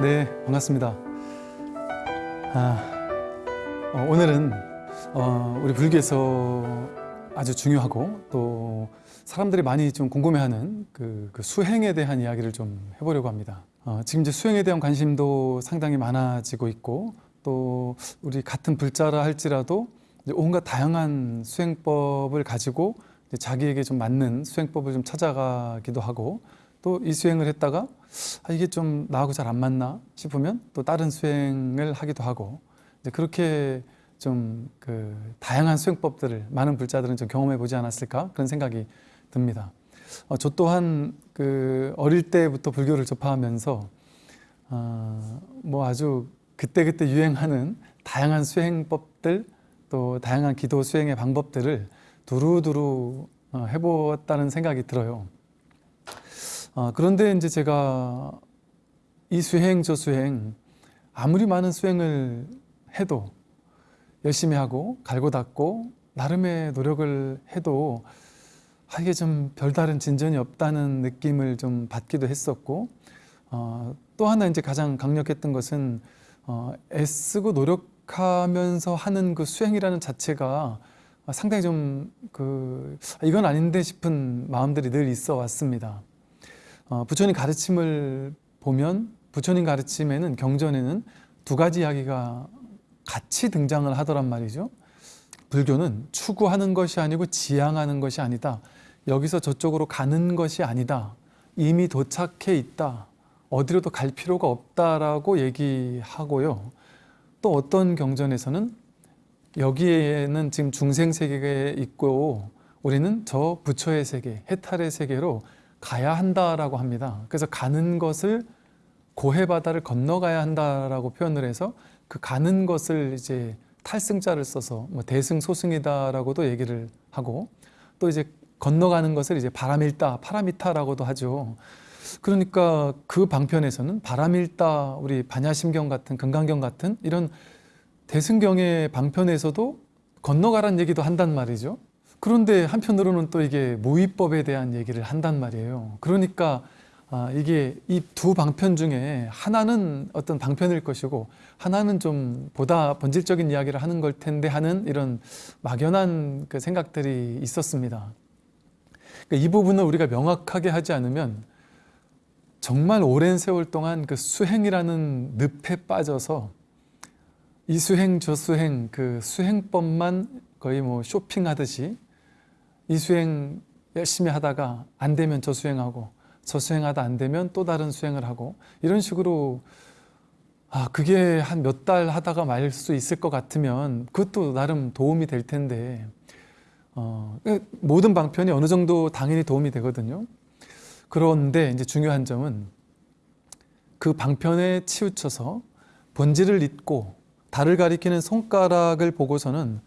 네, 반갑습니다. 아, 어, 오늘은 어, 우리 불교에서 아주 중요하고 또 사람들이 많이 좀 궁금해하는 그, 그 수행에 대한 이야기를 좀 해보려고 합니다. 어, 지금 이제 수행에 대한 관심도 상당히 많아지고 있고 또 우리 같은 불자라 할지라도 이제 온갖 다양한 수행법을 가지고 이제 자기에게 좀 맞는 수행법을 좀 찾아가기도 하고 또 이 수행을 했다가 아, 이게 좀 나하고 잘 안 맞나 싶으면 또 다른 수행을 하기도 하고 이제 그렇게 좀 그 다양한 수행법들을 많은 불자들은 좀 경험해 보지 않았을까 그런 생각이 듭니다. 어, 저 또한 그 어릴 때부터 불교를 접하면서 어, 뭐 아주 그때그때 유행하는 다양한 수행법들 또 다양한 기도 수행의 방법들을 두루두루 어, 해보았다는 생각이 들어요. 어, 그런데 이제 제가 이 수행 저 수행 아무리 많은 수행을 해도 열심히 하고 갈고 닦고 나름의 노력을 해도 아, 이게 좀 별다른 진전이 없다는 느낌을 좀 받기도 했었고 어, 또 하나 이제 가장 강력했던 것은 어, 애쓰고 노력하면서 하는 그 수행이라는 자체가 상당히 좀 그 이건 아닌데 싶은 마음들이 늘 있어 왔습니다. 어, 부처님 가르침을 보면 부처님 가르침에는 경전에는 두 가지 이야기가 같이 등장을 하더란 말이죠. 불교는 추구하는 것이 아니고 지향하는 것이 아니다. 여기서 저쪽으로 가는 것이 아니다. 이미 도착해 있다. 어디로도 갈 필요가 없다라고 얘기하고요. 또 어떤 경전에서는 여기에는 지금 중생 세계에 있고 우리는 저 부처의 세계, 해탈의 세계로 가야 한다라고 합니다. 그래서 가는 것을 고해 바다를 건너가야 한다라고 표현을 해서 그 가는 것을 이제 탈승자를 써서 뭐 대승 소승이다라고도 얘기를 하고 또 이제 건너가는 것을 이제 바람일다, 파라미타라고도 하죠. 그러니까 그 방편에서는 바람일다, 우리 반야심경 같은 금강경 같은 이런 대승경의 방편에서도 건너가란 얘기도 한단 말이죠. 그런데 한편으로는 또 이게 모의법에 대한 얘기를 한단 말이에요. 그러니까 아, 이게 이 두 방편 중에 하나는 어떤 방편일 것이고 하나는 좀 보다 본질적인 이야기를 하는 걸 텐데 하는 이런 막연한 그 생각들이 있었습니다. 그러니까 이 부분을 우리가 명확하게 하지 않으면 정말 오랜 세월 동안 그 수행이라는 늪에 빠져서 이 수행 저 수행 그 수행법만 거의 뭐 쇼핑하듯이 이 수행 열심히 하다가 안 되면 저 수행하고 저 수행하다 안 되면 또 다른 수행을 하고 이런 식으로 아 그게 한 몇 달 하다가 말 수 있을 것 같으면 그것도 나름 도움이 될 텐데 어, 모든 방편이 어느 정도 당연히 도움이 되거든요. 그런데 이제 중요한 점은 그 방편에 치우쳐서 본질을 잊고 달을 가리키는 손가락을 보고서는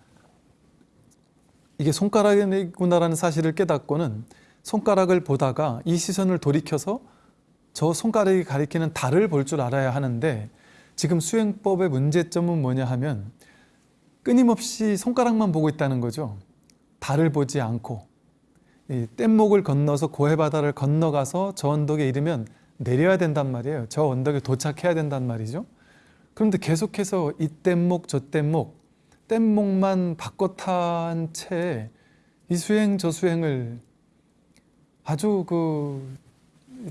이게 손가락이구나라는 사실을 깨닫고는 손가락을 보다가 이 시선을 돌이켜서 저 손가락이 가리키는 달을 볼 줄 알아야 하는데 지금 수행법의 문제점은 뭐냐 하면 끊임없이 손가락만 보고 있다는 거죠. 달을 보지 않고 이 뗏목을 건너서 고해바다를 건너가서 저 언덕에 이르면 내려야 된단 말이에요. 저 언덕에 도착해야 된단 말이죠. 그런데 계속해서 이 뗏목 저 뗏목 뗏목만 바꿔 탄 채 이 수행 저 수행을 아주 그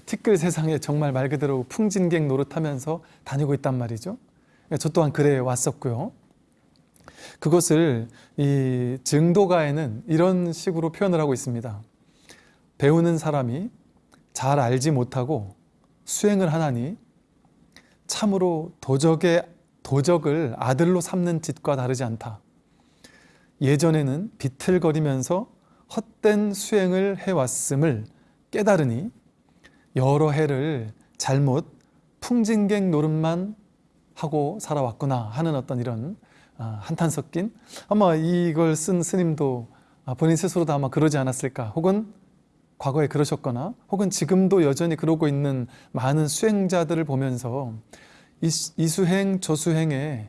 티끌 세상에 정말 말 그대로 풍진객 노릇하면서 다니고 있단 말이죠. 저 또한 그래 왔었고요. 그것을 이 증도가에는 이런 식으로 표현을 하고 있습니다. 배우는 사람이 잘 알지 못하고 수행을 하나니 참으로 도적의 도적을 아들로 삼는 짓과 다르지 않다. 예전에는 비틀거리면서 헛된 수행을 해왔음을 깨달으니 여러 해를 잘못 풍진객 노릇만 하고 살아왔구나 하는 어떤 이런 아, 한탄 섞인 아마 이걸 쓴 스님도 아, 본인 스스로도 아마 그러지 않았을까 혹은 과거에 그러셨거나 혹은 지금도 여전히 그러고 있는 많은 수행자들을 보면서 이, 이 수행 저 수행에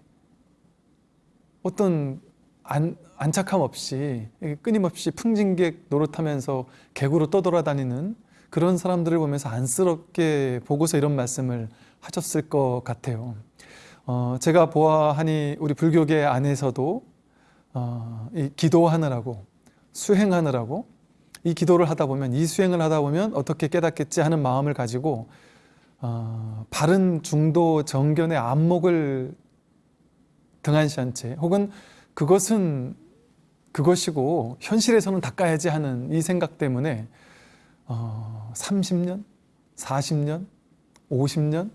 어떤 안, 안착함 없이 끊임없이 풍진객 노릇하면서 객으로 떠돌아다니는 그런 사람들을 보면서 안쓰럽게 보고서 이런 말씀을 하셨을 것 같아요. 어, 제가 보아하니 우리 불교계 안에서도 어, 이 기도하느라고 수행하느라고 이 기도를 하다 보면 이 수행을 하다 보면 어떻게 깨닫겠지 하는 마음을 가지고 어, 바른 중도 정견의 안목을 등한시한 채 혹은 그것은 그것이고 현실에서는 닦아야지 하는 이 생각 때문에 어, 30년, 40년, 50년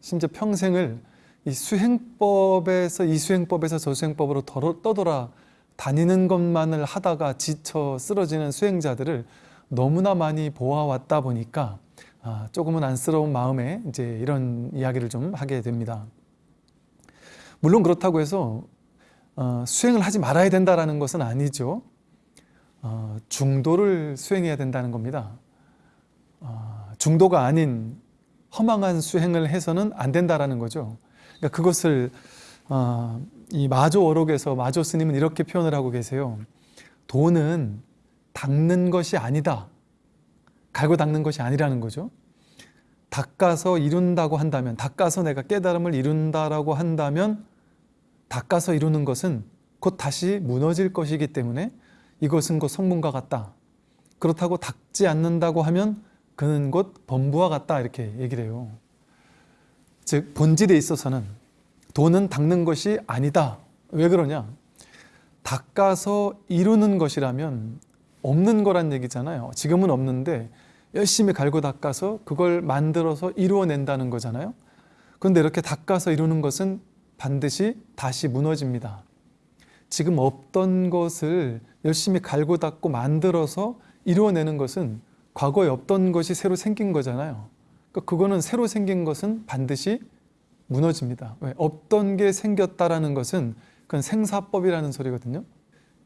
심지어 평생을 이 수행법에서 이 수행법에서 저 수행법으로 덜어- 떠돌아 다니는 것만을 하다가 지쳐 쓰러지는 수행자들을 너무나 많이 보아왔다 보니까 아, 조금은 안쓰러운 마음에 이제 이런 이야기를 좀 하게 됩니다. 물론 그렇다고 해서 어, 수행을 하지 말아야 된다라는 것은 아니죠. 어, 중도를 수행해야 된다는 겁니다. 어, 중도가 아닌 허망한 수행을 해서는 안 된다라는 거죠. 그러니까 그것을 어, 이 마조 어록에서 마조 스님은 이렇게 표현을 하고 계세요. 도는 닦는 것이 아니다. 갈고 닦는 것이 아니라는 거죠. 닦아서 이룬다고 한다면, 닦아서 내가 깨달음을 이룬다라고 한다면, 닦아서 이루는 것은 곧 다시 무너질 것이기 때문에 이것은 곧 성문과 같다. 그렇다고 닦지 않는다고 하면 그는 곧 범부와 같다. 이렇게 얘기를 해요. 즉, 본질에 있어서는 도는 닦는 것이 아니다. 왜 그러냐? 닦아서 이루는 것이라면 없는 거란 얘기잖아요. 지금은 없는데 열심히 갈고 닦아서 그걸 만들어서 이루어낸다는 거잖아요. 그런데 이렇게 닦아서 이루는 것은 반드시 다시 무너집니다. 지금 없던 것을 열심히 갈고 닦고 만들어서 이루어내는 것은 과거에 없던 것이 새로 생긴 거잖아요. 그러니까 그거는 새로 생긴 것은 반드시 무너집니다. 왜? 없던 게 생겼다라는 것은 그건 생사법이라는 소리거든요.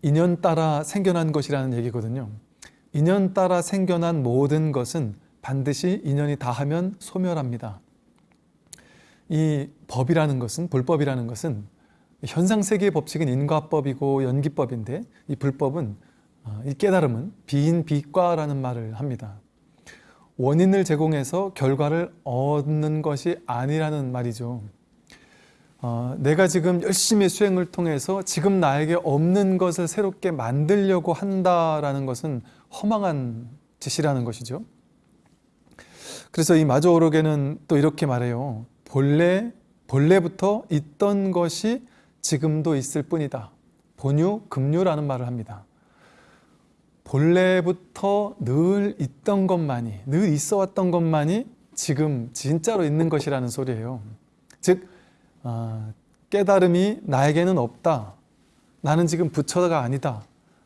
인연 따라 생겨난 것이라는 얘기거든요. 인연 따라 생겨난 모든 것은 반드시 인연이 다하면 소멸합니다. 이 법이라는 것은 불법이라는 것은 현상 세계의 법칙은 인과법이고 연기법인데 이 불법은 어, 이 깨달음은 비인 비과라는 말을 합니다. 원인을 제공해서 결과를 얻는 것이 아니라는 말이죠. 어, 내가 지금 열심히 수행을 통해서 지금 나에게 없는 것을 새롭게 만들려고 한다라는 것은 허망한 짓이라는 것이죠. 그래서 이 마조오록에는 또 이렇게 말해요. 본래 본래부터 있던 것이 지금도 있을 뿐이다. 본유 금유라는 말을 합니다. 본래부터 늘 있던 것만이 늘 있어 왔던 것만이 지금 진짜로 있는 것이라는 소리예요. 즉 어, 깨달음이 나에게는 없다. 나는 지금 부처가 아니다.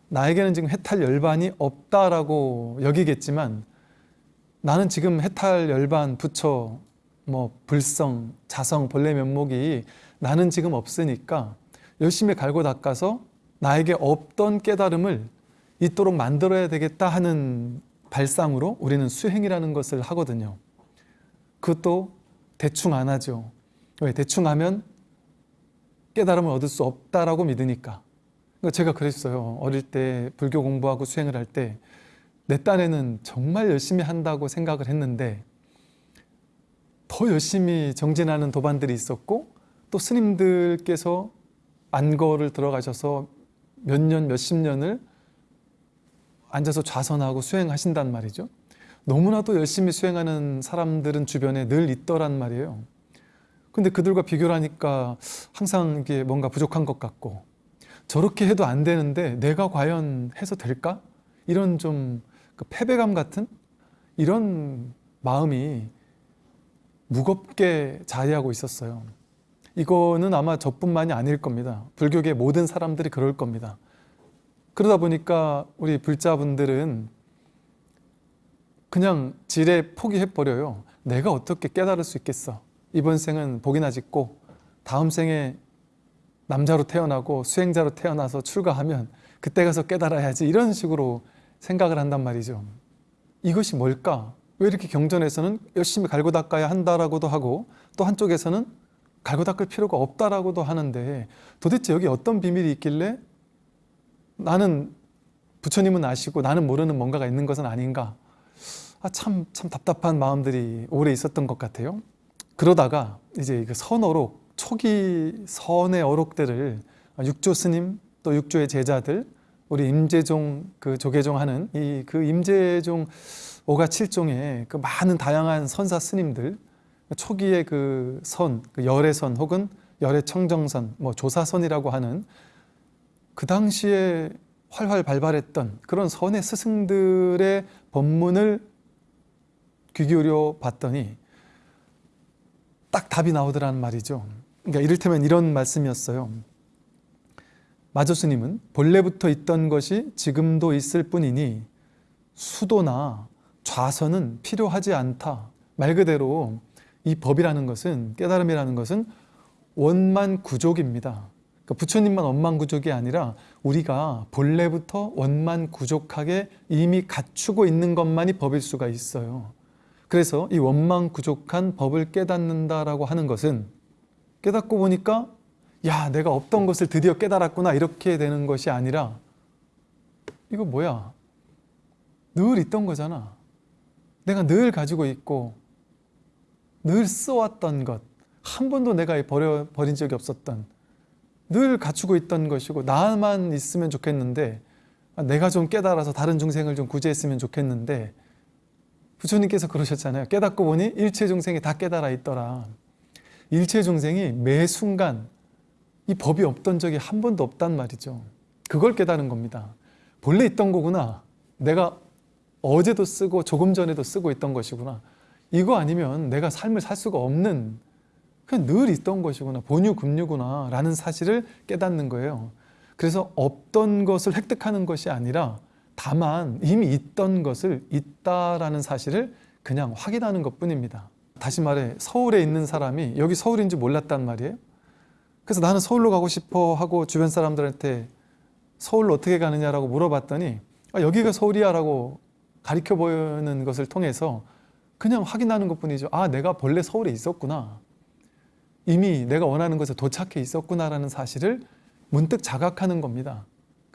나에게는 지금 해탈 열반이 없다라고 여기겠지만 나는 지금 해탈 열반 부처 뭐 불성 자성 본래 면목이 나는 지금 없으니까 열심히 갈고 닦아서 나에게 없던 깨달음을 있도록 만들어야 되겠다 하는 발상으로 우리는 수행이라는 것을 하거든요. 그것도 대충 안 하죠. 왜? 대충 하면 깨달음을 얻을 수 없다라고 믿으니까. 그러니까 제가 그랬어요. 어릴 때 불교 공부하고 수행을 할 때 내 딴에는 정말 열심히 한다고 생각을 했는데 더 열심히 정진하는 도반들이 있었고 또 스님들께서 안거를 들어가셔서 몇 년, 몇십 년을 앉아서 좌선하고 수행하신단 말이죠. 너무나도 열심히 수행하는 사람들은 주변에 늘 있더란 말이에요. 근데 그들과 비교를 하니까 항상 이게 뭔가 부족한 것 같고 저렇게 해도 안 되는데 내가 과연 해서 될까? 이런 좀 그 패배감 같은 이런 마음이 무겁게 자리하고 있었어요. 이거는 아마 저뿐만이 아닐 겁니다. 불교계 모든 사람들이 그럴 겁니다. 그러다 보니까 우리 불자분들은 그냥 지레 포기해버려요. 내가 어떻게 깨달을 수 있겠어. 이번 생은 복이나 짓고 다음 생에 남자로 태어나고 수행자로 태어나서 출가하면 그때 가서 깨달아야지 이런 식으로 생각을 한단 말이죠. 이것이 뭘까? 왜 이렇게 경전에서는 열심히 갈고 닦아야 한다라고도 하고 또 한쪽에서는 갈고 닦을 필요가 없다라고도 하는데 도대체 여기 어떤 비밀이 있길래 나는 부처님은 아시고 나는 모르는 뭔가가 있는 것은 아닌가? 아, 참, 참 답답한 마음들이 오래 있었던 것 같아요. 그러다가 이제 그 선어록 초기 선의 어록들을 육조 스님 또 육조의 제자들 우리 임재종 그 조계종 하는 이 그 임재종 오가 칠종의 그 많은 다양한 선사 스님들 초기의 그 선, 그 열애선 혹은 열애 청정선, 뭐 조사선이라고 하는 그 당시에 활활 발발했던 그런 선의 스승들의 법문을 귀 기울여 봤더니 딱 답이 나오더라는 말이죠. 그러니까 이를테면 이런 말씀이었어요. 마조스님은 본래부터 있던 것이 지금도 있을 뿐이니 수도나 좌선은 필요하지 않다. 말 그대로 이 법이라는 것은 깨달음이라는 것은 원만 구족입니다. 그러니까 부처님만 원만 구족이 아니라 우리가 본래부터 원만 구족하게 이미 갖추고 있는 것만이 법일 수가 있어요. 그래서 이 원만 구족한 법을 깨닫는다라고 하는 것은 깨닫고 보니까 야 내가 없던 것을 드디어 깨달았구나 이렇게 되는 것이 아니라 이거 뭐야? 늘 있던 거잖아. 내가 늘 가지고 있고 늘 써왔던 것 한 번도 내가 버려, 버린 적이 없었던 늘 갖추고 있던 것이고 나만 있으면 좋겠는데 아, 내가 좀 깨달아서 다른 중생을 좀 구제했으면 좋겠는데 부처님께서 그러셨잖아요. 깨닫고 보니 일체 중생이 다 깨달아 있더라. 일체 중생이 매 순간 이 법이 없던 적이 한 번도 없단 말이죠. 그걸 깨달은 겁니다. 본래 있던 거구나. 내가 어제도 쓰고 조금 전에도 쓰고 있던 것이구나. 이거 아니면 내가 삶을 살 수가 없는 그냥 늘 있던 것이구나. 본유금유구나 라는 사실을 깨닫는 거예요. 그래서 없던 것을 획득하는 것이 아니라 다만 이미 있던 것을 있다라는 사실을 그냥 확인하는 것 뿐입니다. 다시 말해 서울에 있는 사람이 여기 서울인지 몰랐단 말이에요. 그래서 나는 서울로 가고 싶어 하고 주변 사람들한테 서울로 어떻게 가느냐라고 물어봤더니 아, 여기가 서울이야 라고 가리켜 보이는 것을 통해서 그냥 확인하는 것 뿐이죠. 아 내가 본래 서울에 있었구나. 이미 내가 원하는 것에 도착해 있었구나라는 사실을 문득 자각하는 겁니다.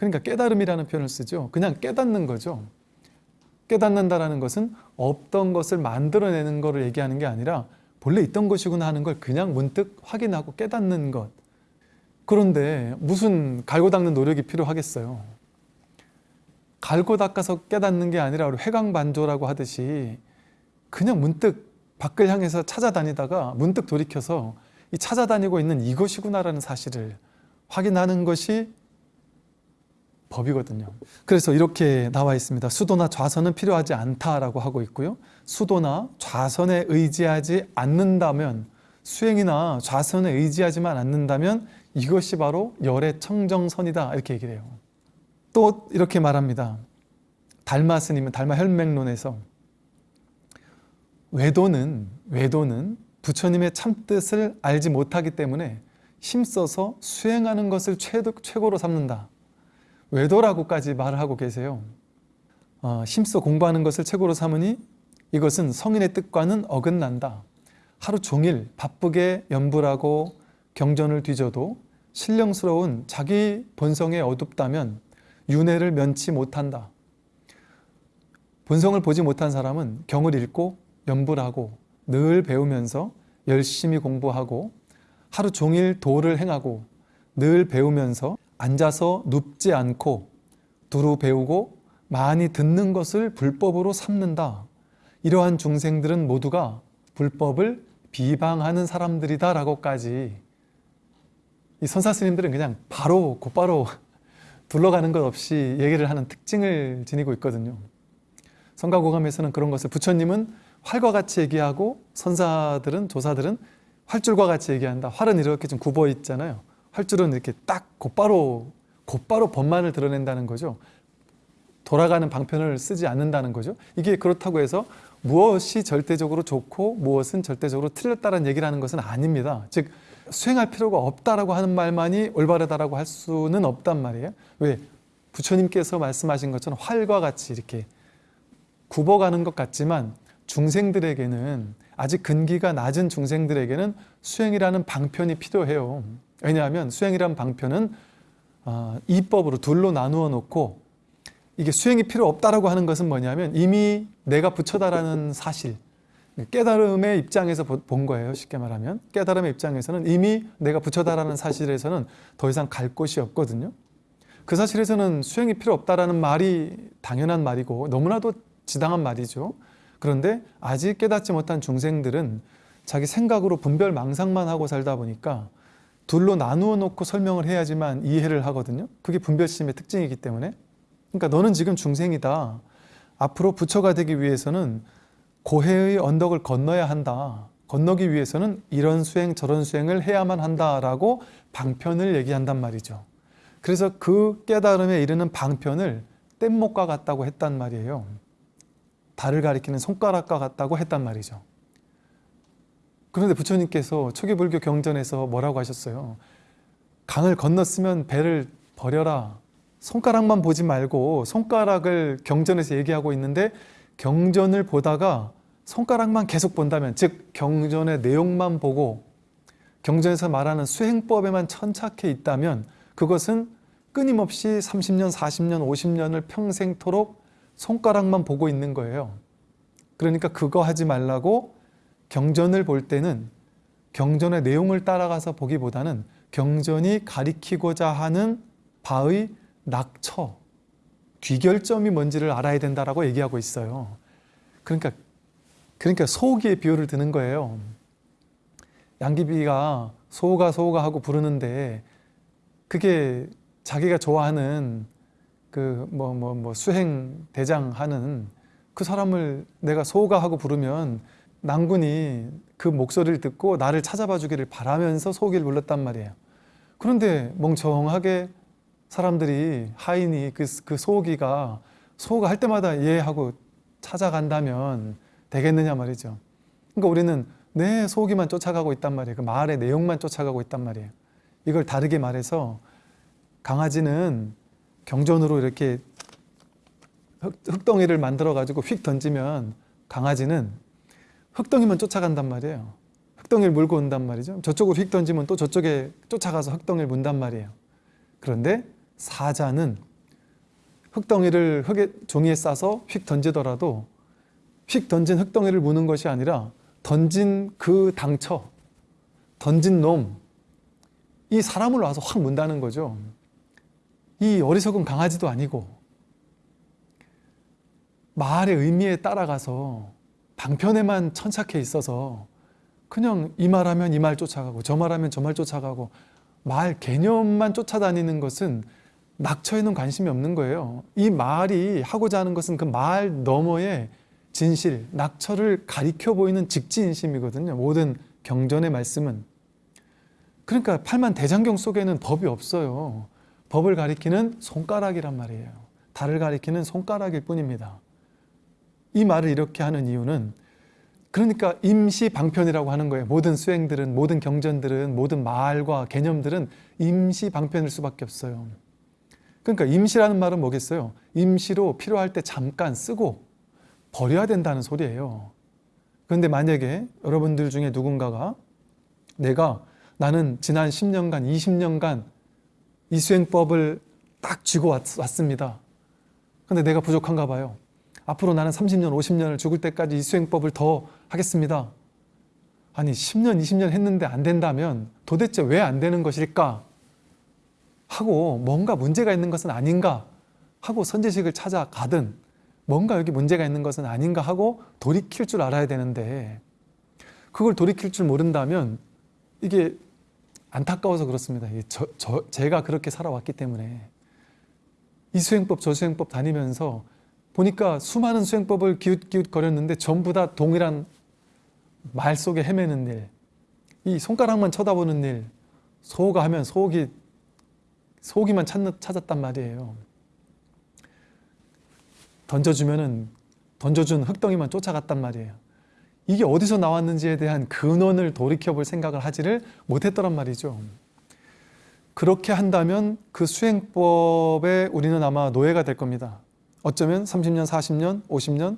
그러니까 깨달음이라는 표현을 쓰죠. 그냥 깨닫는 거죠. 깨닫는다라는 것은 없던 것을 만들어내는 것을 얘기하는 게 아니라 본래 있던 것이구나 하는 걸 그냥 문득 확인하고 깨닫는 것. 그런데 무슨 갈고 닦는 노력이 필요하겠어요. 갈고 닦아서 깨닫는 게 아니라 우리 회광반조라고 하듯이 그냥 문득 밖을 향해서 찾아다니다가 문득 돌이켜서 이 찾아다니고 있는 이것이구나라는 사실을 확인하는 것이 법이거든요. 그래서 이렇게 나와 있습니다. 수도나 좌선은 필요하지 않다라고 하고 있고요. 수도나 좌선에 의지하지 않는다면 수행이나 좌선에 의지하지만 않는다면 이것이 바로 열의 청정선이다 이렇게 얘기를 해요. 또 이렇게 말합니다. 달마 스님은 달마 혈맹론에서 외도는 외도는 부처님의 참뜻을 알지 못하기 때문에 힘써서 수행하는 것을 최고로 삼는다. 외도라고까지 말을 하고 계세요. 어, 힘써 공부하는 것을 최고로 삼으니 이것은 성인의 뜻과는 어긋난다. 하루 종일 바쁘게 연불하고 경전을 뒤져도 신령스러운 자기 본성에 어둡다면 윤회를 면치 못한다. 본성을 보지 못한 사람은 경을 읽고 연불하고 늘 배우면서 열심히 공부하고 하루 종일 도를 행하고 늘 배우면서 앉아서 눕지 않고 두루 배우고 많이 듣는 것을 불법으로 삼는다. 이러한 중생들은 모두가 불법을 비방하는 사람들이다 라고까지 이 선사 스님들은 그냥 바로 곧바로 둘러가는 것 없이 얘기를 하는 특징을 지니고 있거든요. 성가고감에서는 그런 것을 부처님은 활과 같이 얘기하고 선사들은 조사들은 활줄과 같이 얘기한다. 활은 이렇게 좀 굽어 있잖아요. 활줄은 이렇게 딱 곧바로 곧바로 법만을 드러낸다는 거죠. 돌아가는 방편을 쓰지 않는다는 거죠. 이게 그렇다고 해서 무엇이 절대적으로 좋고 무엇은 절대적으로 틀렸다는 얘기를 하는 것은 아닙니다. 즉 수행할 필요가 없다라고 하는 말만이 올바르다라고 할 수는 없단 말이에요. 왜? 부처님께서 말씀하신 것처럼 활과 같이 이렇게 굽어가는 것 같지만 중생들에게는 아직 근기가 낮은 중생들에게는 수행이라는 방편이 필요해요. 왜냐하면 수행이라는 방편은 어, 이법으로 둘로 나누어 놓고 이게 수행이 필요 없다라고 하는 것은 뭐냐면 이미 내가 부처다라는 사실 깨달음의 입장에서 보- 본 거예요. 쉽게 말하면 깨달음의 입장에서는 이미 내가 부처다라는 사실에서는 더 이상 갈 곳이 없거든요. 그 사실에서는 수행이 필요 없다라는 말이 당연한 말이고 너무나도 지당한 말이죠. 그런데 아직 깨닫지 못한 중생들은 자기 생각으로 분별 망상만 하고 살다 보니까 둘로 나누어 놓고 설명을 해야지만 이해를 하거든요. 그게 분별심의 특징이기 때문에. 그러니까 너는 지금 중생이다. 앞으로 부처가 되기 위해서는 고해의 언덕을 건너야 한다. 건너기 위해서는 이런 수행 저런 수행을 해야만 한다라고 방편을 얘기한단 말이죠. 그래서 그 깨달음에 이르는 방편을 뗏목과 같다고 했단 말이에요. 달을 가리키는 손가락과 같다고 했단 말이죠. 그런데 부처님께서 초기불교 경전에서 뭐라고 하셨어요? 강을 건넜으면 배를 버려라. 손가락만 보지 말고 손가락을 경전에서 얘기하고 있는데 경전을 보다가 손가락만 계속 본다면 즉 경전의 내용만 보고 경전에서 말하는 수행법에만 천착해 있다면 그것은 끊임없이 30년, 40년, 50년을 평생토록 손가락만 보고 있는 거예요. 그러니까 그거 하지 말라고 경전을 볼 때는 경전의 내용을 따라가서 보기보다는 경전이 가리키고자 하는 바의 낙처, 귀결점이 뭔지를 알아야 된다라고 얘기하고 있어요. 그러니까 그러니까 소기의 비유를 드는 거예요. 양귀비가 소가 소가 하고 부르는데 그게 자기가 좋아하는 그 뭐 뭐 뭐 수행 대장 하는 그 사람을 내가 소가 하고 부르면 낭군이 그 목소리를 듣고 나를 찾아봐 주기를 바라면서 소기를 불렀단 말이에요. 그런데 멍청하게 사람들이 하인이 그, 그 소기가 소가 할 때마다 예 하고 찾아간다면 되겠느냐 말이죠. 그러니까 우리는 내 소기만 쫓아가고 있단 말이에요. 그 말의 내용만 쫓아가고 있단 말이에요. 이걸 다르게 말해서 강아지는 경전으로 이렇게 흙, 흙덩이를 만들어 가지고 휙 던지면 강아지는 흙덩이만 쫓아간단 말이에요. 흙덩이를 물고 온단 말이죠. 저쪽으로 휙 던지면 또 저쪽에 쫓아가서 흙덩이를 문단 말이에요. 그런데 사자는 흙덩이를 흙에 종이에 싸서 휙 던지더라도 휙 던진 흙덩이를 무는 것이 아니라 던진 그 당처, 던진 놈, 이 사람을 와서 확 문다는 거죠. 이 어리석은 강아지도 아니고 말의 의미에 따라가서 방편에만 천착해 있어서 그냥 이 말하면 이 말 쫓아가고 저 말하면 저 말 쫓아가고 말 개념만 쫓아다니는 것은 낙처에는 관심이 없는 거예요. 이 말이 하고자 하는 것은 그 말 너머의 진실, 낙처를 가리켜 보이는 직지인심이거든요. 모든 경전의 말씀은. 그러니까 팔만 대장경 속에는 법이 없어요. 법을 가리키는 손가락이란 말이에요. 달을 가리키는 손가락일 뿐입니다. 이 말을 이렇게 하는 이유는 그러니까 임시 방편이라고 하는 거예요. 모든 수행들은, 모든 경전들은, 모든 말과 개념들은 임시 방편일 수밖에 없어요. 그러니까 임시라는 말은 뭐겠어요? 임시로 필요할 때 잠깐 쓰고 버려야 된다는 소리예요. 그런데 만약에 여러분들 중에 누군가가 내가 나는 지난 10년간, 20년간 이 수행법을 딱 쥐고 왔, 왔습니다. 근데 내가 부족한가 봐요. 앞으로 나는 30년, 50년을 죽을 때까지 이 수행법을 더 하겠습니다. 아니 10년, 20년 했는데 안 된다면 도대체 왜 안 되는 것일까? 하고 뭔가 문제가 있는 것은 아닌가? 하고 선제식을 찾아가든 뭔가 여기 문제가 있는 것은 아닌가 하고 돌이킬 줄 알아야 되는데 그걸 돌이킬 줄 모른다면 이게 안타까워서 그렇습니다. 저, 저, 제가 그렇게 살아왔기 때문에 이 수행법 저 수행법 다니면서 보니까 수많은 수행법을 기웃기웃 거렸는데 전부 다 동일한 말 속에 헤매는 일, 이 손가락만 쳐다보는 일, 소가 하면 소기 소기만 찾, 찾았단 말이에요. 던져주면은 던져준 흙덩이만 쫓아갔단 말이에요. 이게 어디서 나왔는지에 대한 근원을 돌이켜볼 생각을 하지를 못했더란 말이죠. 그렇게 한다면 그 수행법에 우리는 아마 노예가 될 겁니다. 어쩌면 30년, 40년, 50년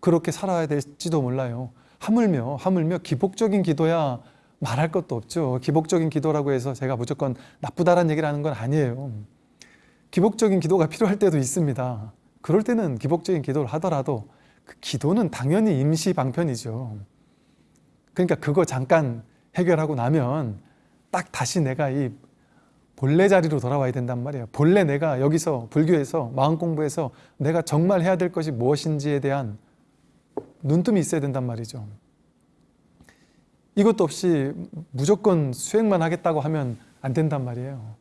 그렇게 살아야 될지도 몰라요. 하물며 하물며 기복적인 기도야 말할 것도 없죠. 기복적인 기도라고 해서 제가 무조건 나쁘다라는 얘기를 하는 건 아니에요. 기복적인 기도가 필요할 때도 있습니다. 그럴 때는 기복적인 기도를 하더라도 그 기도는 당연히 임시 방편이죠. 그러니까 그거 잠깐 해결하고 나면 딱 다시 내가 이 본래 자리로 돌아와야 된단 말이에요. 본래 내가 여기서 불교에서 마음 공부해서 내가 정말 해야 될 것이 무엇인지에 대한 눈뜸이 있어야 된단 말이죠. 이것도 없이 무조건 수행만 하겠다고 하면 안 된단 말이에요.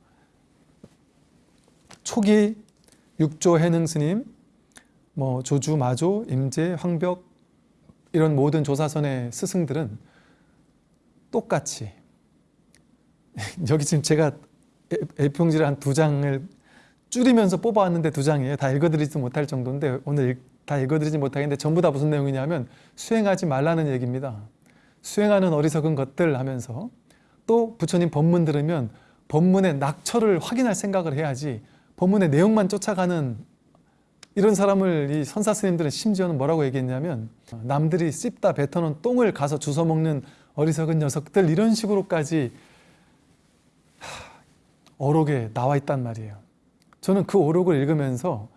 초기 육조 해능 스님, 뭐 조주, 마조, 임재, 황벽 이런 모든 조사선의 스승들은 똑같이 여기 지금 제가 A4용지를 한 두 장을 줄이면서 뽑아왔는데 두 장이에요. 다 읽어드리지 못할 정도인데 오늘 읽- 다 읽어드리지 못하겠는데 전부 다 무슨 내용이냐면 수행하지 말라는 얘기입니다. 수행하는 어리석은 것들 하면서 또 부처님 법문 들으면 법문의 낙처를 확인할 생각을 해야지 법문의 내용만 쫓아가는 이런 사람을 이 선사 스님들은 심지어는 뭐라고 얘기했냐면 남들이 씹다 뱉어놓은 똥을 가서 주워 먹는 어리석은 녀석들 이런 식으로까지 어록에 나와 있단 말이에요. 저는 그 어록을 읽으면서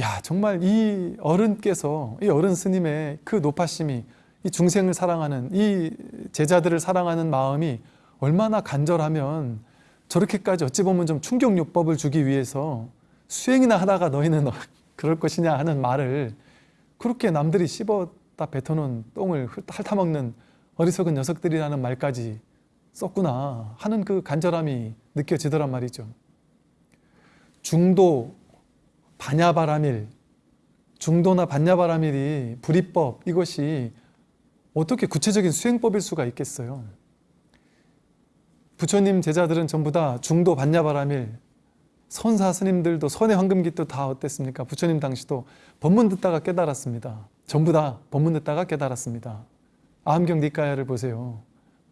야 정말 이 어른께서 이 어른 스님의 그 노파심이 이 중생을 사랑하는 이 제자들을 사랑하는 마음이 얼마나 간절하면 저렇게까지 어찌 보면 좀 충격요법을 주기 위해서 수행이나 하다가 너희는 어- 그럴 것이냐 하는 말을 그렇게 남들이 씹었다 뱉어놓은 똥을 핥아먹는 어리석은 녀석들이라는 말까지 썼구나 하는 그 간절함이 느껴지더란 말이죠. 중도 반야바라밀 중도나 반야바라밀이 불이법 이것이 어떻게 구체적인 수행법일 수가 있겠어요. 부처님 제자들은 전부 다 중도 반야바라밀 선사 스님들도 선의 황금깃도 다 어땠습니까? 부처님 당시도 법문 듣다가 깨달았습니다. 전부 다 법문 듣다가 깨달았습니다. 아함경 니까야를 보세요.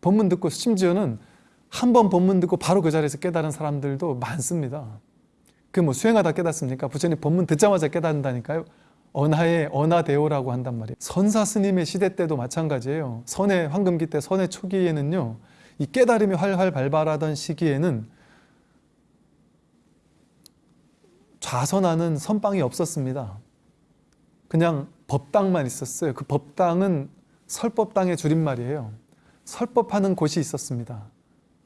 법문 듣고 심지어는 한번 법문 듣고 바로 그 자리에서 깨달은 사람들도 많습니다. 그 뭐 수행하다 깨닫습니까? 부처님 법문 듣자마자 깨닫는다니까요. 언하의 언하대오라고 한단 말이에요. 선사 스님의 시대 때도 마찬가지예요. 선의 황금기 때 선의 초기에는요. 이 깨달음이 활활 발발하던 시기에는 좌선하는 선방이 없었습니다. 그냥 법당만 있었어요. 그 법당은 설법당의 줄임말이에요. 설법하는 곳이 있었습니다.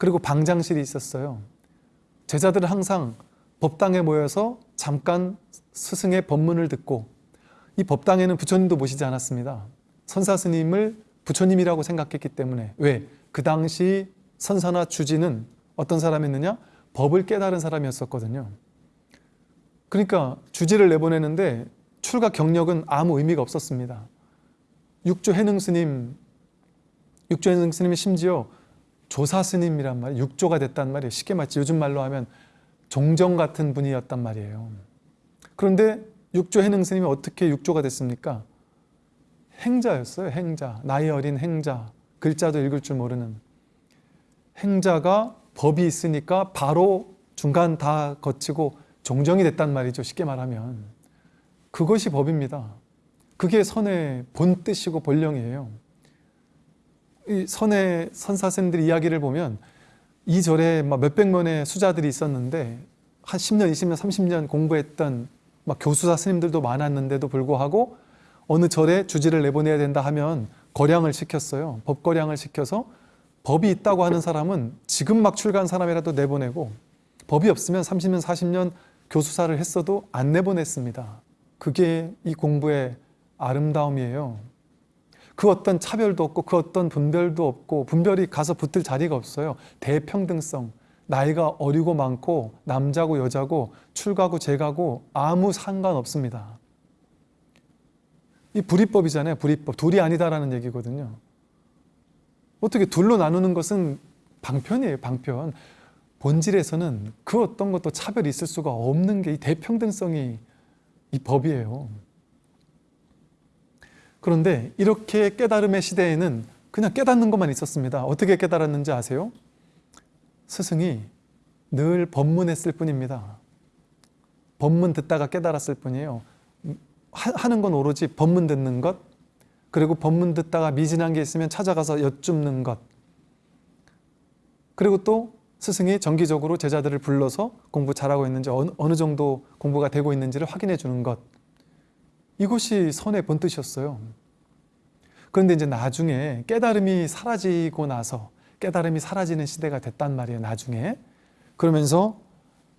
그리고 방장실이 있었어요. 제자들은 항상 법당에 모여서 잠깐 스승의 법문을 듣고 이 법당에는 부처님도 모시지 않았습니다. 선사 스님을 부처님이라고 생각했기 때문에 왜? 그 당시 선사나 주지는 어떤 사람이었느냐? 법을 깨달은 사람이었었거든요. 그러니까 주지를 내보내는데 출가 경력은 아무 의미가 없었습니다. 육조 해능 스님, 육조 해능 스님이 심지어 조사 스님이란 말이에요. 육조가 됐단 말이에요. 쉽게 말치 요즘 말로 하면 종정 같은 분이었단 말이에요. 그런데 육조 해능 스님이 어떻게 육조가 됐습니까? 행자였어요. 행자. 나이 어린 행자. 글자도 읽을 줄 모르는 행자가 법이 있으니까 바로 중간 다 거치고 종정이 됐단 말이죠. 쉽게 말하면. 그것이 법입니다. 그게 선의 본 뜻이고 본령이에요. 이 선의 선사쌤들 이야기를 보면 이 절에 막 몇백 명의 수자들이 있었는데 한 10년, 20년, 30년 공부했던 막 교수사 스님들도 많았는데도 불구하고 어느 절에 주지를 내보내야 된다 하면 거량을 시켰어요. 법거량을 시켜서 법이 있다고 하는 사람은 지금 막 출가한 사람이라도 내보내고 법이 없으면 30년, 40년 교수사를 했어도 안 내보냈습니다. 그게 이 공부의 아름다움이에요. 그 어떤 차별도 없고 그 어떤 분별도 없고 분별이 가서 붙을 자리가 없어요. 대평등성. 나이가 어리고 많고 남자고 여자고 출가고 재가고 아무 상관없습니다. 이 불이법이잖아요. 불이법. 둘이 아니다라는 얘기거든요. 어떻게 둘로 나누는 것은 방편이에요. 방편. 본질에서는 그 어떤 것도 차별이 있을 수가 없는 게 이 대평등성이 이 법이에요. 그런데 이렇게 깨달음의 시대에는 그냥 깨닫는 것만 있었습니다. 어떻게 깨달았는지 아세요? 스승이 늘 법문했을 뿐입니다. 법문 듣다가 깨달았을 뿐이에요. 하- 하는 건 오로지 법문 듣는 것, 그리고 법문 듣다가 미진한 게 있으면 찾아가서 여쭙는 것, 그리고 또 스승이 정기적으로 제자들을 불러서 공부 잘하고 있는지 어느 정도 공부가 되고 있는지를 확인해 주는 것. 이것이 선의 본뜻이었어요. 그런데 이제 나중에 깨달음이 사라지고 나서 깨달음이 사라지는 시대가 됐단 말이에요. 나중에 그러면서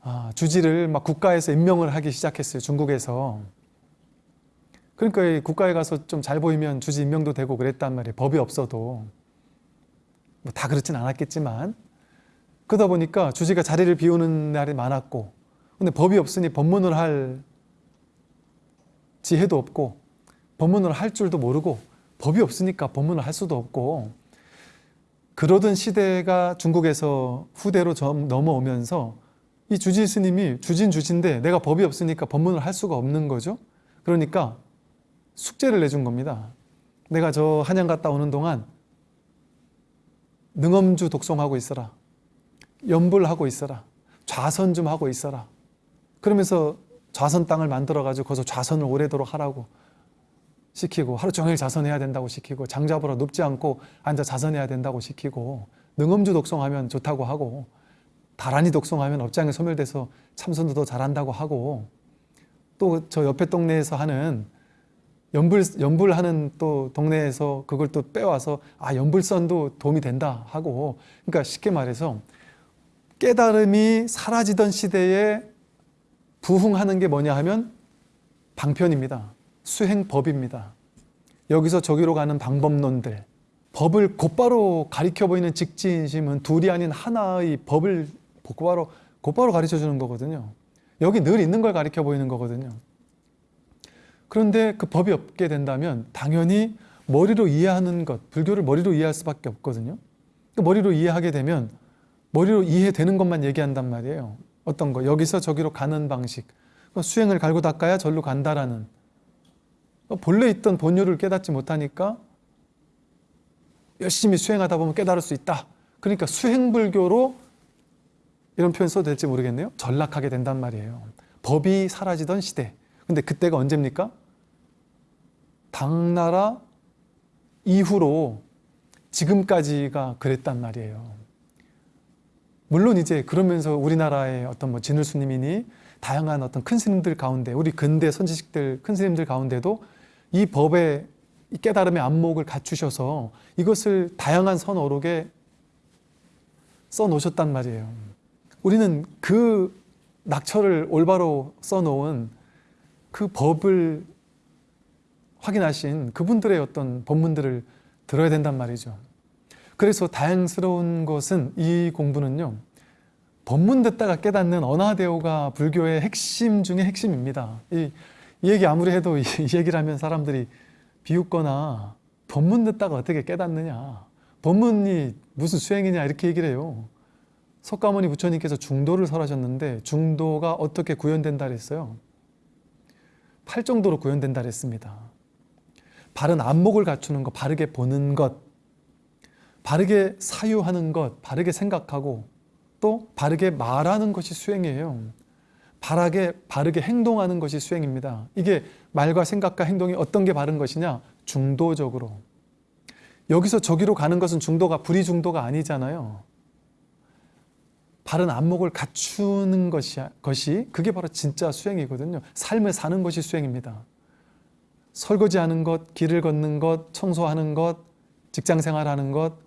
아, 주지를 막 국가에서 임명을 하기 시작했어요. 중국에서. 그러니까 이 국가에 가서 좀 잘 보이면 주지 임명도 되고 그랬단 말이에요. 법이 없어도. 뭐 다 그렇진 않았겠지만. 그러다 보니까 주지가 자리를 비우는 날이 많았고, 근데 법이 없으니 법문을 할 지혜도 없고, 법문을 할 줄도 모르고, 법이 없으니까 법문을 할 수도 없고, 그러던 시대가 중국에서 후대로 점 넘어오면서 이 주지 스님이 주진 주진데 내가 법이 없으니까 법문을 할 수가 없는 거죠. 그러니까 숙제를 내준 겁니다. 내가 저 한양 갔다 오는 동안 능엄주 독송하고 있어라. 연불하고 있어라. 좌선 좀 하고 있어라. 그러면서 좌선 땅을 만들어 가지고 거기서 좌선을 오래도록 하라고 시키고 하루 종일 자선해야 된다고 시키고 장자보라 눕지 않고 앉아 자선해야 된다고 시키고 능엄주 독송하면 좋다고 하고 다란이 독송하면 업장에 소멸돼서 참선도 더 잘한다고 하고 또 저 옆에 동네에서 하는 연불 연불하는 또 동네에서 그걸 또 빼와서 아 연불선도 도움이 된다 하고 그러니까 쉽게 말해서 깨달음이 사라지던 시대에 부흥하는 게 뭐냐 하면 방편입니다. 수행법입니다. 여기서 저기로 가는 방법론들 법을 곧바로 가리켜 보이는 직진심은 둘이 아닌 하나의 법을 곧바로 곧바로 가르쳐 주는 거거든요. 여기 늘 있는 걸 가리켜 보이는 거거든요. 그런데 그 법이 없게 된다면 당연히 머리로 이해하는 것, 불교를 머리로 이해할 수밖에 없거든요. 그 머리로 이해하게 되면 머리로 이해되는 것만 얘기한단 말이에요. 어떤 거 여기서 저기로 가는 방식, 수행을 갈고 닦아야 절로 간다라는 본래 있던 본효를 깨닫지 못하니까 열심히 수행하다 보면 깨달을 수 있다. 그러니까 수행불교로 이런 표현 써도 될지 모르겠네요. 전락하게 된단 말이에요. 법이 사라지던 시대. 근데 그때가 언제입니까? 당나라 이후로 지금까지가 그랬단 말이에요. 물론 이제 그러면서 우리나라의 어떤 뭐 진울 스님이니 다양한 어떤 큰 스님들 가운데 우리 근대 선지식들 큰 스님들 가운데도 이 법의 이 깨달음의 안목을 갖추셔서 이것을 다양한 선어록에 써 놓으셨단 말이에요. 우리는 그 낙처를 올바로 써놓은 그 법을 확인하신 그분들의 어떤 법문들을 들어야 된단 말이죠. 그래서 다양스러운 것은 이 공부는요. 법문 듣다가 깨닫는 언화대오가 불교의 핵심 중의 핵심입니다. 이, 이 얘기 아무리 해도 이, 이 얘기를 하면 사람들이 비웃거나 법문 듣다가 어떻게 깨닫느냐. 법문이 무슨 수행이냐 이렇게 얘기를 해요. 석가모니 부처님께서 중도를 설하셨는데 중도가 어떻게 구현된다 그랬어요? 팔 정도로 구현된다 그랬습니다. 바른 안목을 갖추는 것, 바르게 보는 것, 바르게 사유하는 것, 바르게 생각하고 또 바르게 말하는 것이 수행이에요. 바르게, 바르게 행동하는 것이 수행입니다. 이게 말과 생각과 행동이 어떤 게 바른 것이냐? 중도적으로. 여기서 저기로 가는 것은 중도가 불이 중도가 아니잖아요. 바른 안목을 갖추는 것이, 것이 그게 바로 진짜 수행이거든요. 삶을 사는 것이 수행입니다. 설거지하는 것, 길을 걷는 것, 청소하는 것, 직장 생활하는 것,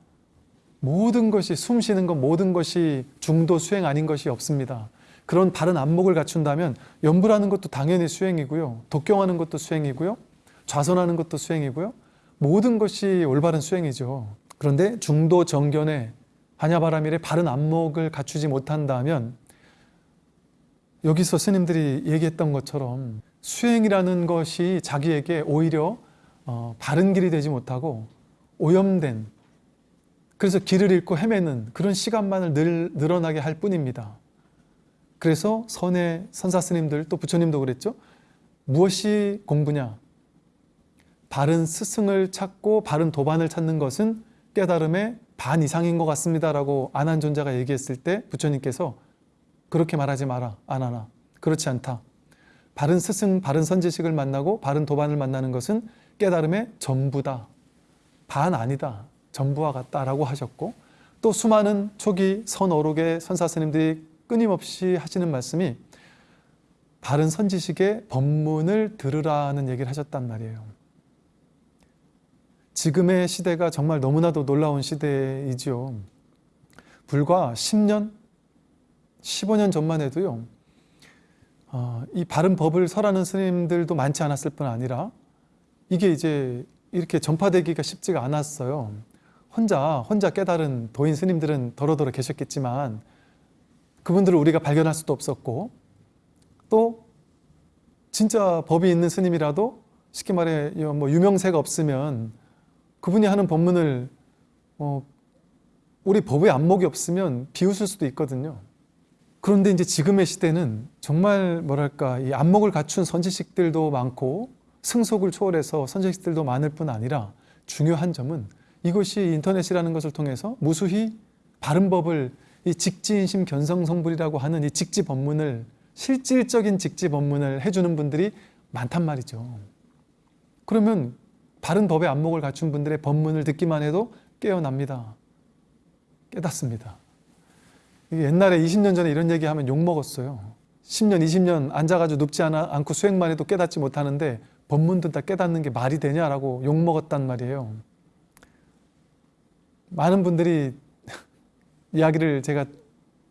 모든 것이 숨 쉬는 것, 모든 것이 중도 수행 아닌 것이 없습니다. 그런 바른 안목을 갖춘다면 연불하는 것도 당연히 수행이고요. 독경하는 것도 수행이고요. 좌선하는 것도 수행이고요. 모든 것이 올바른 수행이죠. 그런데 중도 정견에 한야바라밀의 바른 안목을 갖추지 못한다면 여기서 스님들이 얘기했던 것처럼 수행이라는 것이 자기에게 오히려 어, 바른 길이 되지 못하고 오염된 그래서 길을 잃고 헤매는 그런 시간만을 늘, 늘어나게 할 뿐입니다. 그래서 선의 선사 스님들 또 부처님도 그랬죠. 무엇이 공부냐? 바른 스승을 찾고 바른 도반을 찾는 것은 깨달음의 반 이상인 것 같습니다라고 안한 존자가 얘기했을 때 부처님께서 그렇게 말하지 마라 안하나 그렇지 않다. 바른 스승, 바른 선지식을 만나고 바른 도반을 만나는 것은 깨달음의 전부다. 반 아니다. 전부와 같다라고 하셨고 또 수많은 초기 선어록의 선사 스님들이 끊임없이 하시는 말씀이 바른 선지식의 법문을 들으라는 얘기를 하셨단 말이에요. 지금의 시대가 정말 너무나도 놀라운 시대이지요. 불과 10년, 15년 전만 해도요. 어, 이 바른 법을 설하는 스님들도 많지 않았을 뿐 아니라 이게 이제 이렇게 전파되기가 쉽지가 않았어요. 혼자 혼자 깨달은 도인 스님들은 더러더러 계셨겠지만 그분들을 우리가 발견할 수도 없었고 또 진짜 법이 있는 스님이라도 쉽게 말해 뭐 유명세가 없으면 그분이 하는 법문을 어, 우리 법에 안목이 없으면 비웃을 수도 있거든요. 그런데 이제 지금의 시대는 정말 뭐랄까 이 안목을 갖춘 선지식들도 많고 승속을 초월해서 선지식들도 많을 뿐 아니라 중요한 점은 이것이 인터넷이라는 것을 통해서 무수히 바른 법을 이 직지인심 견성성불이라고 하는 이 직지 법문을 실질적인 직지 법문을 해주는 분들이 많단 말이죠. 그러면 바른 법의 안목을 갖춘 분들의 법문을 듣기만 해도 깨어납니다. 깨닫습니다. 옛날에 20년 전에 이런 얘기하면 욕먹었어요. 10년, 20년 앉아가지고 눕지 않아, 않고 수행만 해도 깨닫지 못하는데 법문 듣다 깨닫는 게 말이 되냐라고 욕먹었단 말이에요. 많은 분들이 이야기를 제가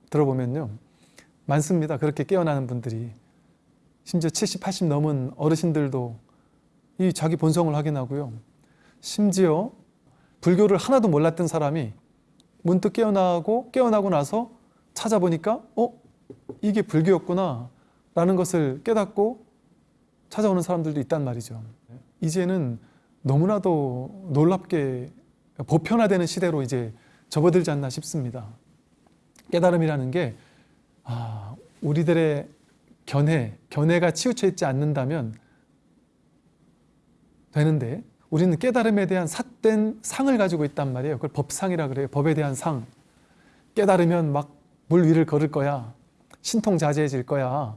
들어보면요. 많습니다. 그렇게 깨어나는 분들이. 심지어 70, 80 넘은 어르신들도 이 자기 본성을 확인하고요. 심지어 불교를 하나도 몰랐던 사람이 문득 깨어나고 깨어나고 나서 찾아보니까 어? 이게 불교였구나 라는 것을 깨닫고 찾아오는 사람들도 있단 말이죠. 이제는 너무나도 놀랍게 보편화되는 시대로 이제 접어들지 않나 싶습니다. 깨달음이라는 게 아, 우리들의 견해, 견해가 치우쳐 있지 않는다면 되는데 우리는 깨달음에 대한 삿된 상을 가지고 있단 말이에요. 그걸 법상이라 그래요. 법에 대한 상. 깨달으면 막 물 위를 걸을 거야. 신통자제해질 거야.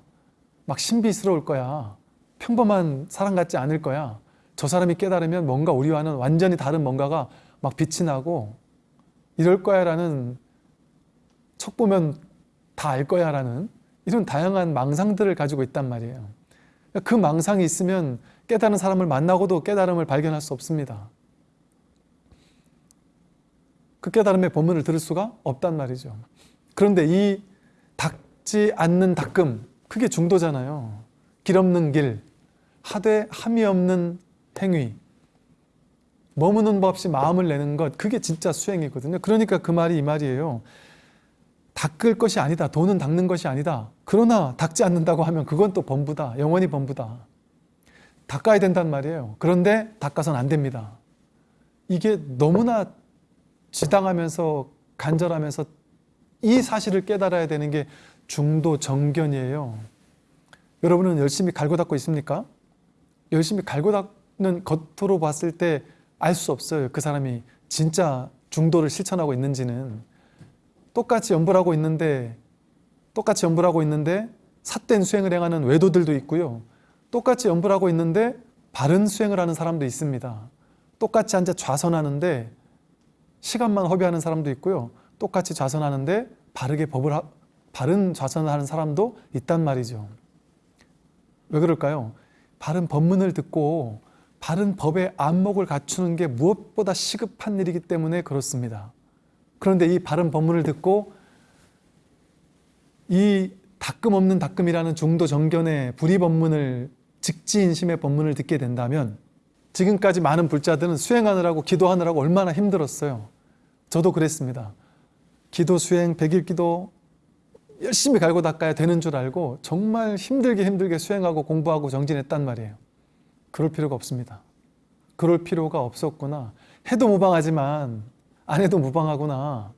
막 신비스러울 거야. 평범한 사람 같지 않을 거야. 저 사람이 깨달으면 뭔가 우리와는 완전히 다른 뭔가가 막 빛이 나고 이럴 거야 라는 척 보면 다 알 거야 라는 이런 다양한 망상들을 가지고 있단 말이에요. 그 망상이 있으면 깨달은 사람을 만나고도 깨달음을 발견할 수 없습니다. 그 깨달음의 본문을 들을 수가 없단 말이죠. 그런데 이 닦지 않는 닦음, 그게 중도잖아요. 길 없는 길, 하되 함이 없는 행위, 머무는 법 없이 마음을 내는 것, 그게 진짜 수행이거든요. 그러니까 그 말이 이 말이에요. 닦을 것이 아니다. 돈은 닦는 것이 아니다. 그러나 닦지 않는다고 하면 그건 또 범부다. 영원히 범부다. 닦아야 된단 말이에요. 그런데 닦아서는 안 됩니다. 이게 너무나 지당하면서 간절하면서 이 사실을 깨달아야 되는 게 중도 정견이에요. 여러분은 열심히 갈고 닦고 있습니까? 열심히 갈고 닦는 겉으로 봤을 때 알 수 없어요. 그 사람이 진짜 중도를 실천하고 있는지는. 똑같이 연불하고 있는데 똑같이 연불하고 있는데 삿된 수행을 행하는 외도들도 있고요. 똑같이 연불하고 있는데 바른 수행을 하는 사람도 있습니다. 똑같이 앉아 좌선하는데 시간만 허비하는 사람도 있고요. 똑같이 좌선하는데 바르게 법을 하, 바른 좌선을 하는 사람도 있단 말이죠. 왜 그럴까요? 바른 법문을 듣고 바른 법의 안목을 갖추는 게 무엇보다 시급한 일이기 때문에 그렇습니다. 그런데 이 바른 법문을 듣고 이 닦음 없는 닦음이라는 중도 정견의 불의 법문을 직지인심의 법문을 듣게 된다면 지금까지 많은 불자들은 수행하느라고 기도하느라고 얼마나 힘들었어요. 저도 그랬습니다. 기도 수행, 백일 기도 열심히 갈고 닦아야 되는 줄 알고 정말 힘들게 힘들게 수행하고 공부하고 정진했단 말이에요. 그럴 필요가 없습니다. 그럴 필요가 없었구나. 해도 무방하지만 안 해도 무방하구나.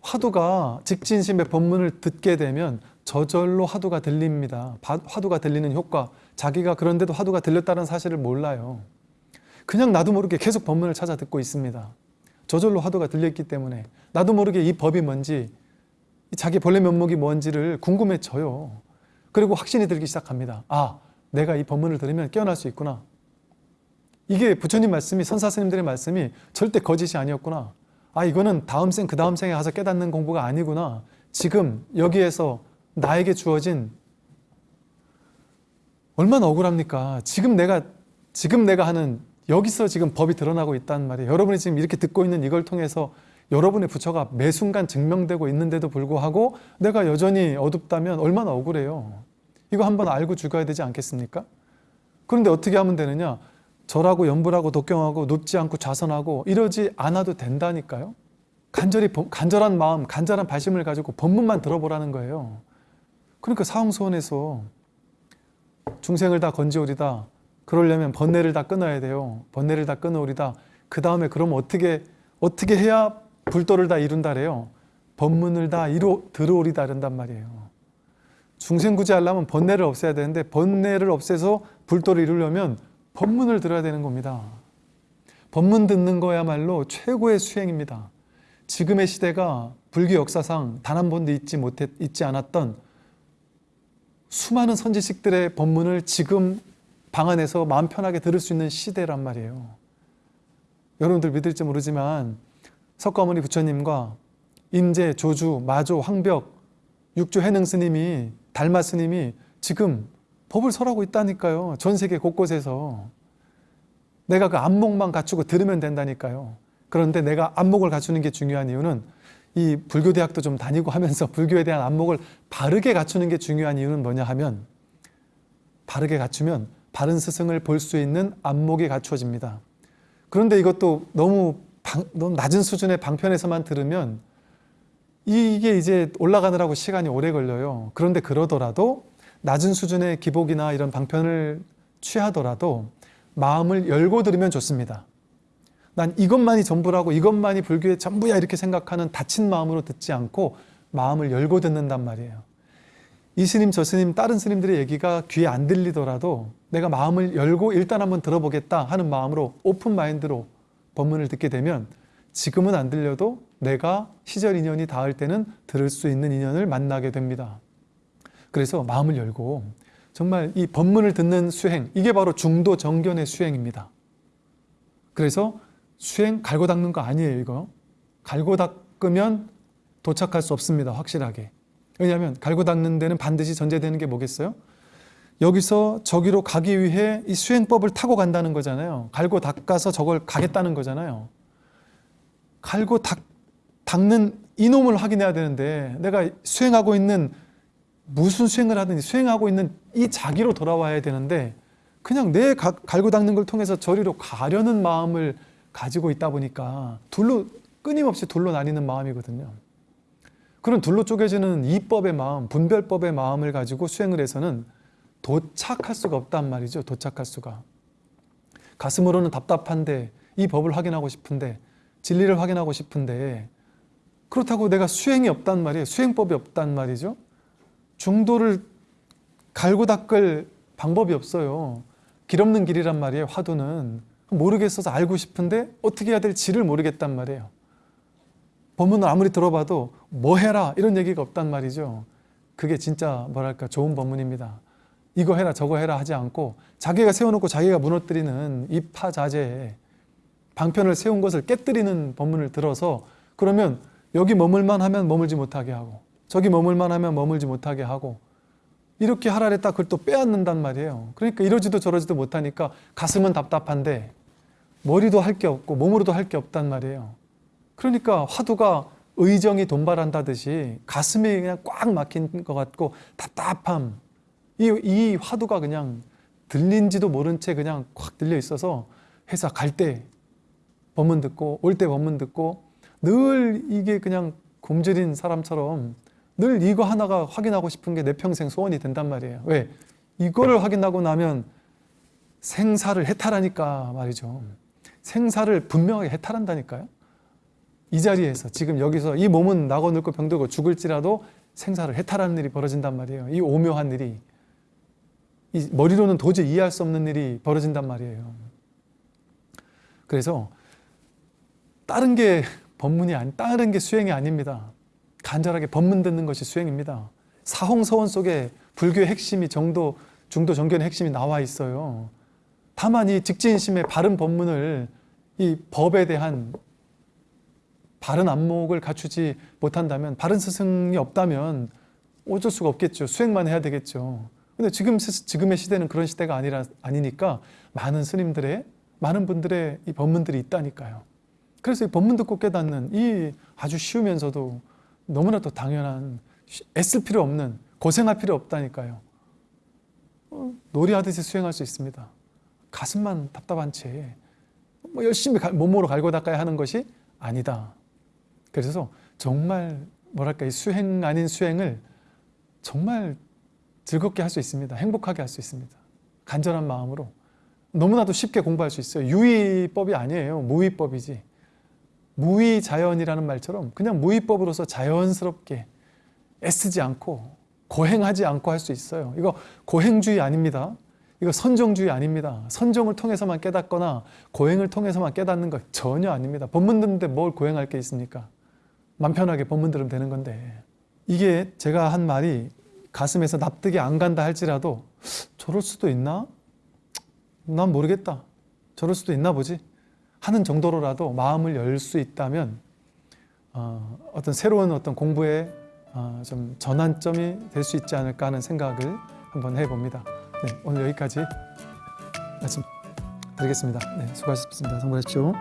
화두가 직진심의 법문을 듣게 되면 저절로 화두가 들립니다. 화두가 들리는 효과. 자기가 그런데도 화두가 들렸다는 사실을 몰라요. 그냥 나도 모르게 계속 법문을 찾아 듣고 있습니다. 저절로 화두가 들렸기 때문에 나도 모르게 이 법이 뭔지 자기 본래 면목이 뭔지를 궁금해져요. 그리고 확신이 들기 시작합니다. 아, 내가 이 법문을 들으면 깨어날 수 있구나. 이게 부처님 말씀이 선사 스님들의 말씀이 절대 거짓이 아니었구나. 아 이거는 다음 생 그 다음 생에 가서 깨닫는 공부가 아니구나. 지금 여기에서 나에게 주어진 얼마나 억울합니까? 지금 내가 지금 내가 하는 여기서 지금 법이 드러나고 있단 말이에요. 여러분이 지금 이렇게 듣고 있는 이걸 통해서 여러분의 부처가 매 순간 증명되고 있는데도 불구하고 내가 여전히 어둡다면 얼마나 억울해요. 이거 한번 알고 죽어야 되지 않겠습니까? 그런데 어떻게 하면 되느냐? 절하고 연불하고 독경하고 눕지 않고 좌선하고 이러지 않아도 된다니까요. 간절히 법- 간절한 마음, 간절한 발심을 가지고 법문만 들어보라는 거예요. 그러니까 사홍소원에서 중생을 다 건지오리다. 그러려면 번뇌를 다 끊어야 돼요. 번뇌를 다 끊어오리다. 그 다음에 그럼 어떻게 어떻게 해야 불도를 다 이룬다래요. 법문을 다 이루 들어오리다 이런단 말이에요. 중생 구제 하려면 번뇌를 없애야 되는데 번뇌를 없애서 불도를 이루려면 법문을 들어야 되는 겁니다. 법문 듣는 거야말로 최고의 수행입니다. 지금의 시대가 불교 역사상 단 한 번도 잊지 못했 잊지 않았던 수많은 선지식들의 법문을 지금 방 안에서 마음 편하게 들을 수 있는 시대란 말이에요. 여러분들 믿을지 모르지만 석가모니 부처님과 임재, 조주, 마조, 황벽, 육조 해능 스님이 달마 스님이 지금 법을 설하고 있다니까요. 전 세계 곳곳에서 내가 그 안목만 갖추고 들으면 된다니까요. 그런데 내가 안목을 갖추는 게 중요한 이유는 이 불교 대학도 좀 다니고 하면서 불교에 대한 안목을 바르게 갖추는 게 중요한 이유는 뭐냐 하면 바르게 갖추면 바른 스승을 볼 수 있는 안목이 갖추어집니다. 그런데 이것도 너무, 방, 너무 낮은 수준의 방편에서만 들으면 이게 이제 올라가느라고 시간이 오래 걸려요. 그런데 그러더라도 낮은 수준의 기복이나 이런 방편을 취하더라도 마음을 열고 들으면 좋습니다. 난 이것만이 전부라고 이것만이 불교의 전부야 이렇게 생각하는 닫힌 마음으로 듣지 않고 마음을 열고 듣는단 말이에요. 이 스님 저 스님 다른 스님들의 얘기가 귀에 안 들리더라도 내가 마음을 열고 일단 한번 들어보겠다 하는 마음으로 open mind로 법문을 듣게 되면 지금은 안 들려도 내가 시절 인연이 닿을 때는 들을 수 있는 인연을 만나게 됩니다. 그래서 마음을 열고 정말 이 법문을 듣는 수행 이게 바로 중도 정견의 수행입니다. 그래서 수행 갈고 닦는 거 아니에요 이거 갈고 닦으면 도착할 수 없습니다 확실하게 왜냐하면 갈고 닦는 데는 반드시 전제되는 게 뭐겠어요? 여기서 저기로 가기 위해 이 수행법을 타고 간다는 거잖아요 갈고 닦아서 저걸 가겠다는 거잖아요 갈고 닦, 닦는 이놈을 확인해야 되는데 내가 수행하고 있는 무슨 수행을 하든지 수행하고 있는 이 자기로 돌아와야 되는데 그냥 내 가- 갈고 닦는 걸 통해서 저리로 가려는 마음을 가지고 있다 보니까 둘로 끊임없이 둘로 나뉘는 마음이거든요. 그런 둘로 쪼개지는 이법의 마음, 분별법의 마음을 가지고 수행을 해서는 도착할 수가 없단 말이죠. 도착할 수가. 가슴으로는 답답한데 이 법을 확인하고 싶은데 진리를 확인하고 싶은데 그렇다고 내가 수행이 없단 말이에요. 수행법이 없단 말이죠. 중도를 갈고 닦을 방법이 없어요. 길 없는 길이란 말이에요. 화두는 모르겠어서 알고 싶은데 어떻게 해야 될지를 모르겠단 말이에요. 법문을 아무리 들어봐도 뭐 해라 이런 얘기가 없단 말이죠. 그게 진짜 뭐랄까 좋은 법문입니다. 이거 해라 저거 해라 하지 않고 자기가 세워놓고 자기가 무너뜨리는 입하자재 방편을 세운 것을 깨뜨리는 법문을 들어서 그러면 여기 머물만 하면 머물지 못하게 하고 저기 머물만 하면 머물지 못하게 하고 이렇게 하라 했다 그걸 또 빼앗는단 말이에요. 그러니까 이러지도 저러지도 못하니까 가슴은 답답한데 머리도 할 게 없고 몸으로도 할 게 없단 말이에요. 그러니까 화두가 의정이 돈발한다듯이 가슴이 그냥 꽉 막힌 것 같고 답답함. 이, 이 화두가 그냥 들린지도 모른 채 그냥 꽉 들려 있어서 회사 갈 때 법문 듣고 올 때 법문 듣고 늘 이게 그냥 굶주린 사람처럼 늘 이거 하나가 확인하고 싶은 게 내 평생 소원이 된단 말이에요. 왜? 이거를 확인하고 나면 생사를 해탈하니까 말이죠. 생사를 분명하게 해탈한다니까요. 이 자리에서 지금 여기서 이 몸은 나고 늙고 병들고 죽을지라도 생사를 해탈하는 일이 벌어진단 말이에요. 이 오묘한 일이 이 머리로는 도저히 이해할 수 없는 일이 벌어진단 말이에요. 그래서 다른 게 법문이 아니 다른 게 수행이 아닙니다. 간절하게 법문 듣는 것이 수행입니다. 사홍서원 속에 불교의 핵심이 정도 중도 정견의 핵심이 나와 있어요. 다만 이 직진심의 바른 법문을 이 법에 대한 바른 안목을 갖추지 못한다면 바른 스승이 없다면 어쩔 수가 없겠죠. 수행만 해야 되겠죠. 근데 지금 시- 지금의 시대는 그런 시대가 아니라 아니니까 많은 스님들의 많은 분들의 이 법문들이 있다니까요. 그래서 이 법문 듣고 깨닫는 이 아주 쉬우면서도 너무나도 당연한 쉬- 애쓸 필요 없는 고생할 필요 없다니까요. 어, 놀이하듯이 수행할 수 있습니다. 가슴만 답답한 채 뭐 열심히 갈- 몸으로 갈고 닦아야 하는 것이 아니다. 그래서 정말 뭐랄까 이 수행 아닌 수행을 정말 즐겁게 할 수 있습니다. 행복하게 할 수 있습니다. 간절한 마음으로 너무나도 쉽게 공부할 수 있어요. 유의법이 아니에요. 무의법이지. 무의자연이라는 말처럼 그냥 무의법으로서 자연스럽게 애쓰지 않고 고행하지 않고 할 수 있어요. 이거 고행주의 아닙니다. 이거 선정주의 아닙니다. 선정을 통해서만 깨닫거나 고행을 통해서만 깨닫는 것 전혀 아닙니다. 법문 듣는데 뭘 고행할 게 있습니까? 맘 편하게 법문 들으면 되는 건데 이게 제가 한 말이 가슴에서 납득이 안 간다 할지라도 저럴 수도 있나? 난 모르겠다. 저럴 수도 있나 보지. 하는 정도로라도 마음을 열 수 있다면 어, 어떤 새로운 어떤 공부의 어, 좀 전환점이 될 수 있지 않을까 하는 생각을 한번 해봅니다. 네, 오늘 여기까지 말씀 드리겠습니다. 네, 수고하셨습니다. 성공하십시오.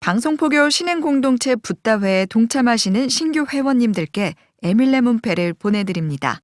방송포교 신행공동체 붓다회에 동참하시는 신규 회원님들께 에밀레 문패를 보내드립니다.